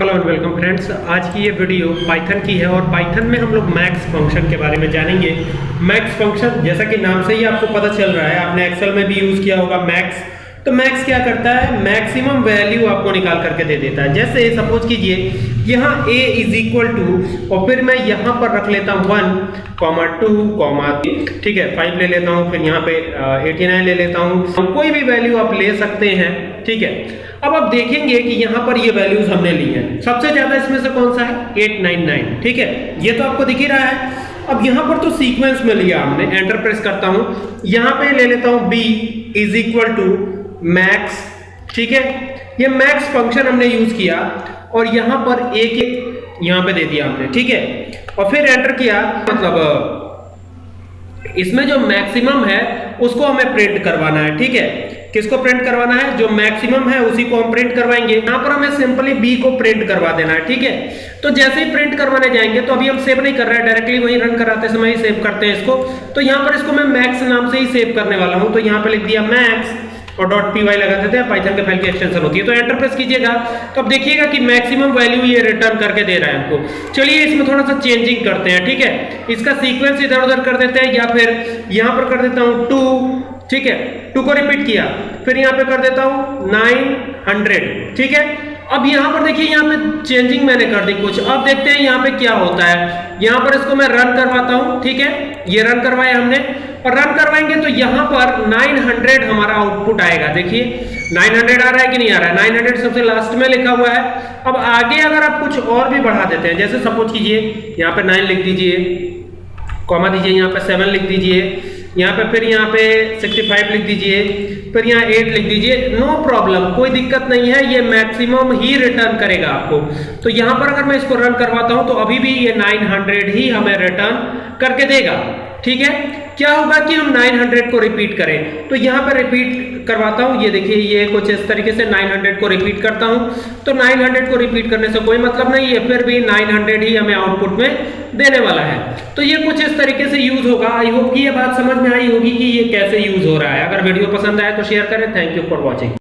Hello and welcome friends आज की ये वीडियो पाइथन की है और पाइथन में हम लोग मैक्स फ़ंक्शन के बारे में जानेंगे। मैक्स फ़ंक्शन जैसा कि नाम से ही आपको पता चल रहा है, आपने एक्सेल में भी यूज़ किया होगा मैक्स तो मैक्स क्या करता है? मैक्सिमम वैल्यू आपको निकाल करके दे देता है। जैसे सपोज़ कीजिए, यहाँ a इज़ इक्वल टू और फिर मैं यहाँ पर रख लेता हूँ वन कॉमा टू कॉमा ठीक है? फाइव ले लेता हूँ, फिर यहाँ पे एटी नाइन ले लेता हूँ। कोई भी वैल्यू आप ले सकते हैं, ठीक है? अब आप देखेंगे कि यहाँ पर ये वैल्यूज़ हमने ली है। सबसे ज़्यादा इसमें से कौन सा है? 899 ठीक है? ये तो आपको दिख ही रहा है। अब यहाँ पर तो सीक्वेंस में लिया हमने एंटर प्रेस करता हूँ। यहाँ पे ले लेता हूँ b is equal to max ठीक है? ये मैक्स फ़ंक्शन हमने यूज़ किया और यहाँ पर एक एक यहाँ पे दे दिया हमने, ठीक है? और फिर एंटर किया मतलब इसमें जो मैक्सिमम है, उसको हमें प्रिंट करवाना है, ठीक है? किसको प्रिंट करवाना है? जो मैक्सिमम है, उसी को हम प्रिंट करवाएँगे। यहाँ पर हमें सिंपली बी को प्रिंट करवा देना है, ठीक है? तो जैसे ही प्रिंट करवाने जाएँगे तो अभी हम सेव नहीं कर रहे हैं डायरेक्टली वही रन कराते समय ही सेव करते हैं इसको। तो यहाँ पर इसको मैं मैक्स नाम से ही सेव करने वाला हूँ तो यहाँ पर लिख दिया मैक्स और डॉट पी वाई लगा देते हैं पाइथन के फ़ाइल की एक्सटेंशन होती है। तो एंटर प्रेस कीजिएगा। तो अब देखिएगा कि मैक्सिमम वैल्यू ये रिटर्न करके दे रहा है हमको। चलिए इसमें थोड़ा सा चेंजिंग करते हैं, ठीक है? इसका सीक्वेंस इधर उधर कर देते हैं, या फिर यहाँ पर कर देता हूँ टू ठीक है? टू को रिपीट किया। फिर यहाँ पे कर देता हूँ नाइन हंड्रेड ठीक है? अब यहाँ पर देखिए, यहाँ पे चेंजिंग मैंने कर दी कुछ। अब देखते हैं यहाँ पे क्या होता है। यहाँ पर इसको मैं रन करवाता हूँ, ठीक है? ये रन करवाया हमने। और रन करवाएँगे तो यहाँ पर 900 हमारा आउटपुट आएगा। देखिए 900 आ रहा है कि नहीं आ रहा है? 900 सबसे लास्ट में लिखा हुआ है। अब आगे अगर आप कुछ और भी बढ़ा देते हैं, जैसे सपोज़ कीजिए, यहाँ पे 9 लिख दीजिए कॉमा दीजिए, यहाँ पे 7 लिख दीजिए, यहाँ पे फिर यहाँ पे 65 लिख दीजिए, फिर यहाँ 8 लिख दीजिए नो प्रॉब्लम कोई दिक्कत नहीं है, ये मैक्सिमम ही रिटर्न करेगा आपको। तो यहाँ पर अगर मैं इसको रन करवाता हूँ तो अभी भी ये 900 ही हमें रिटर्न करके देगा। ठीक है? क्या होगा कि हम 900 को रिपीट करें? तो यहाँ पर रिपीट करवाता हूँ। ये देखिए, ये कुछ इस तरीके से 900 को रिपीट करता हूँ। तो 900 को रिपीट करने से कोई मतलब नहीं है, फिर भी 900 ही हमें आउटपुट में देने वाला है। तो ये कुछ इस तरीके से यूज़ होगा। आई होप कि ये बात समझ में आई होगी कि ये कैसे यूज़ हो रहा है। अगर वीडियो पसंद आए तो शेयर करें। Thank you for watching